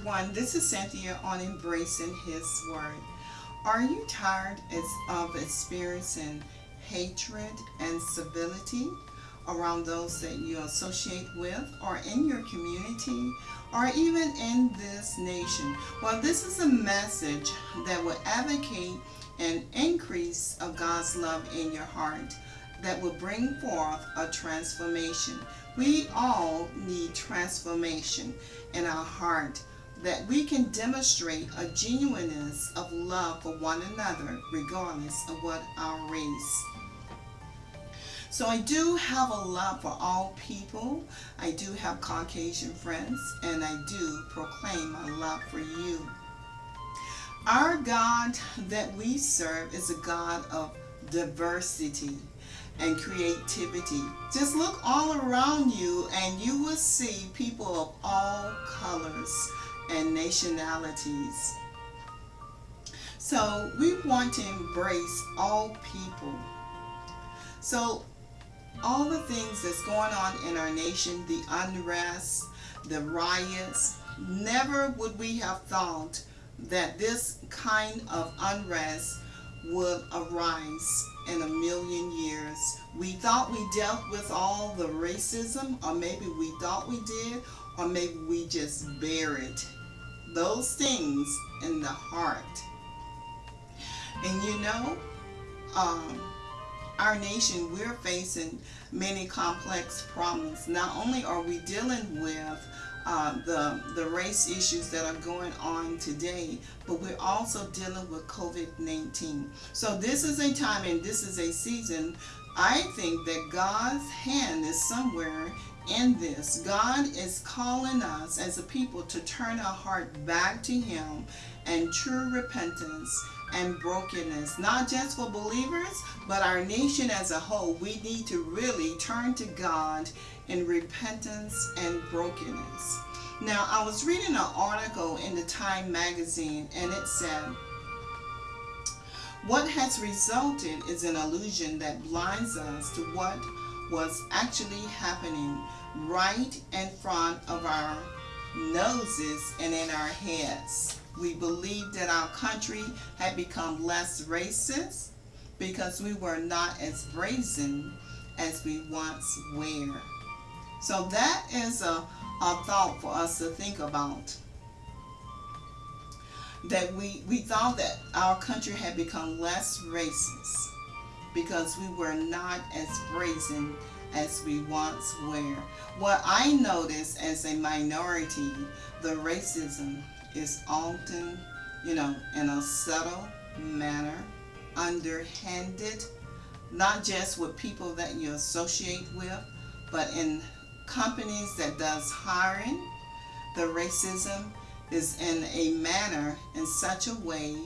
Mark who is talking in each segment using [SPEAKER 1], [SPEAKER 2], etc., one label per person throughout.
[SPEAKER 1] everyone. This is Cynthia on Embracing His Word. Are you tired of experiencing hatred and civility around those that you associate with or in your community or even in this nation? Well, this is a message that will advocate an increase of God's love in your heart that will bring forth a transformation. We all need transformation in our heart that we can demonstrate a genuineness of love for one another regardless of what our race. So I do have a love for all people. I do have Caucasian friends and I do proclaim my love for you. Our God that we serve is a God of diversity and creativity. Just look all around you and you will see people of all colors and nationalities. So we want to embrace all people. So all the things that's going on in our nation, the unrest, the riots, never would we have thought that this kind of unrest would arise in a million years. We thought we dealt with all the racism, or maybe we thought we did, or maybe we just buried those things in the heart. And you know, um, our nation, we're facing many complex problems. Not only are we dealing with uh, the, the race issues that are going on today, but we're also dealing with COVID-19. So this is a time and this is a season, I think that God's hand is somewhere in this. God is calling us as a people to turn our heart back to Him and true repentance and brokenness. Not just for believers, but our nation as a whole. We need to really turn to God in repentance and brokenness. Now, I was reading an article in the Time magazine and it said, what has resulted is an illusion that blinds us to what was actually happening right in front of our noses and in our heads. We believed that our country had become less racist because we were not as brazen as we once were. So that is a, a thought for us to think about. That we, we thought that our country had become less racist because we were not as brazen as we once were. What I noticed as a minority, the racism is often, you know, in a subtle manner, underhanded, not just with people that you associate with, but in companies that does hiring. The racism is in a manner, in such a way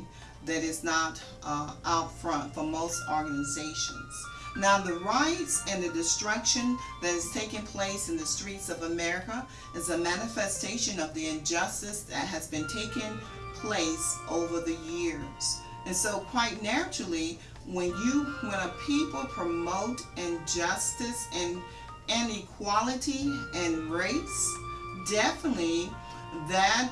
[SPEAKER 1] that is not uh, out front for most organizations. Now the riots and the destruction that is taking place in the streets of America is a manifestation of the injustice that has been taking place over the years. And so quite naturally, when you, when a people promote injustice and inequality and race, definitely that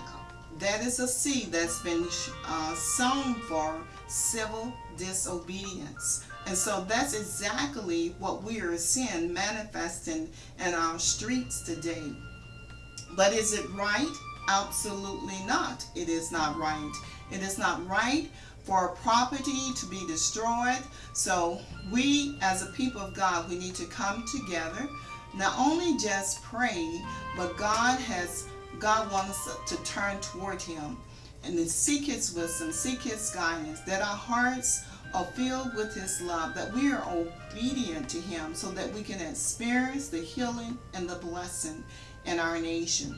[SPEAKER 1] that is a seed that's been uh, sown for civil disobedience. And so that's exactly what we are seeing manifesting in our streets today. But is it right? Absolutely not. It is not right. It is not right for property to be destroyed. So we as a people of God, we need to come together, not only just pray, but God has, God wants us to turn toward Him and to seek His wisdom, seek His guidance, that our hearts are filled with His love, that we are obedient to Him so that we can experience the healing and the blessing in our nation.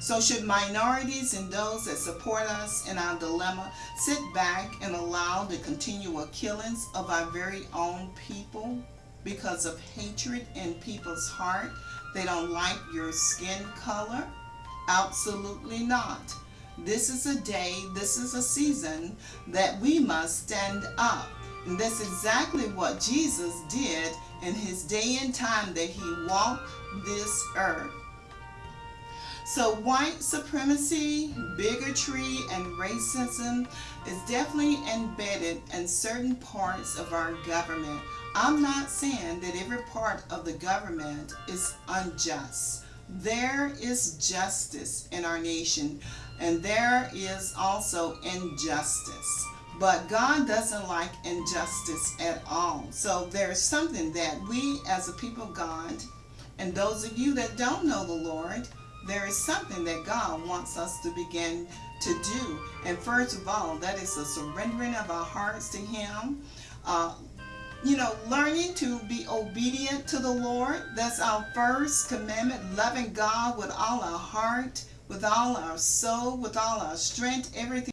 [SPEAKER 1] So should minorities and those that support us in our dilemma sit back and allow the continual killings of our very own people because of hatred in people's heart? They don't like your skin color? Absolutely not. This is a day, this is a season that we must stand up. And that's exactly what Jesus did in his day and time that he walked this earth. So white supremacy, bigotry, and racism is definitely embedded in certain parts of our government. I'm not saying that every part of the government is unjust. There is justice in our nation and there is also injustice. But God doesn't like injustice at all. So there's something that we as a people of God and those of you that don't know the Lord, there is something that God wants us to begin to do. And first of all, that is the surrendering of our hearts to Him. Uh, you know, learning to be obedient to the Lord. That's our first commandment. Loving God with all our heart, with all our soul, with all our strength, everything.